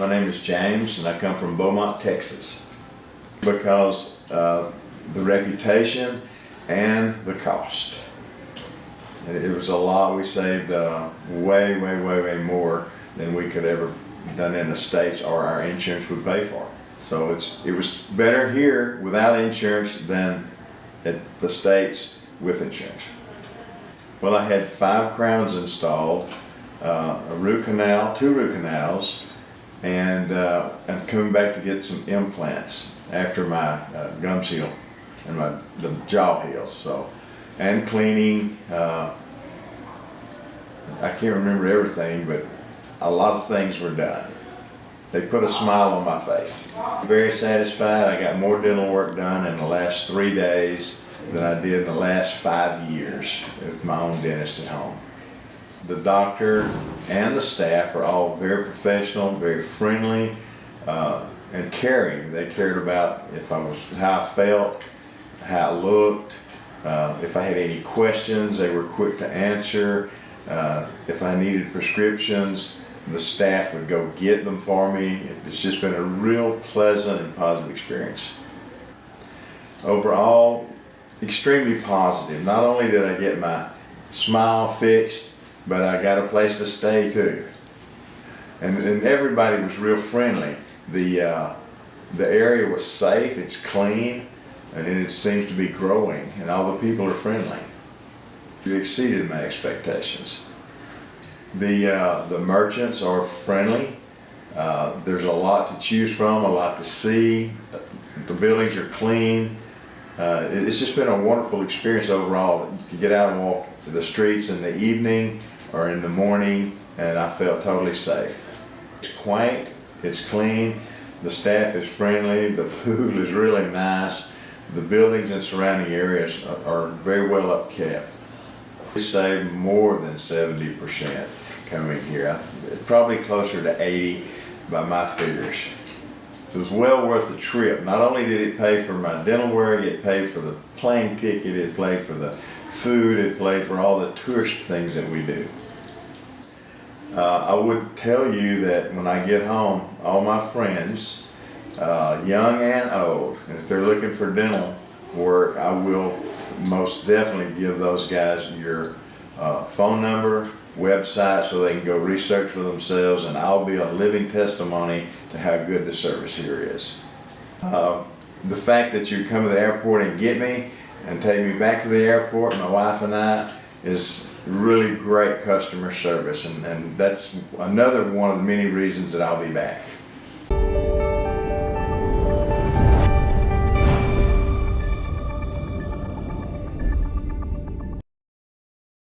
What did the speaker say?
My name is James and I come from Beaumont, Texas. Because the reputation and the cost. It it was a lot, we saved uh, way, way, way, way more than we could ever done in the States or our insurance would pay for. So it's, it was better here without insurance than at the States with insurance. Well, I had five crowns installed, uh, a root canal, two root canals, and uh, I'm coming back to get some implants after my uh, gums heal and my the jaw heals. So, and cleaning. Uh, I can't remember everything, but a lot of things were done. They put a smile on my face. Very satisfied. I got more dental work done in the last three days than I did in the last five years with my own dentist at home. The doctor and the staff are all very professional, very friendly, uh, and caring. They cared about if I was how I felt, how I looked, uh, if I had any questions, they were quick to answer. Uh, if I needed prescriptions, the staff would go get them for me. It's just been a real pleasant and positive experience. Overall, extremely positive. Not only did I get my smile fixed, but I got a place to stay too. And, and everybody was real friendly. The, uh, the area was safe, it's clean, and it seems to be growing, and all the people are friendly. You exceeded my expectations. The, uh, the merchants are friendly. Uh, there's a lot to choose from, a lot to see. The buildings are clean. Uh, it's just been a wonderful experience overall. You can get out and walk the streets in the evening or in the morning, and I felt totally safe. It's quaint, it's clean, the staff is friendly, the food is really nice. The buildings and surrounding areas are- are very well upkept. We saved more than seventy percent coming here, probably closer to eighty by my figures. So it was well worth the trip. Not only did it pay for my dental work, it paid for the plane ticket, it paid for the food, it paid for all the tourist things that we do. Uh, I would tell you that when I get home, all my friends, uh, young and old, if they're looking for dental work, I will most definitely give those guys your uh, phone number, website, so they can go research for themselves, and I'll be a living testimony to how good the service here is. Uh, the fact that you come to the airport and get me and take me back to the airport, my wife and I, is really great customer service, and, and that's another one of the many reasons that I'll be back.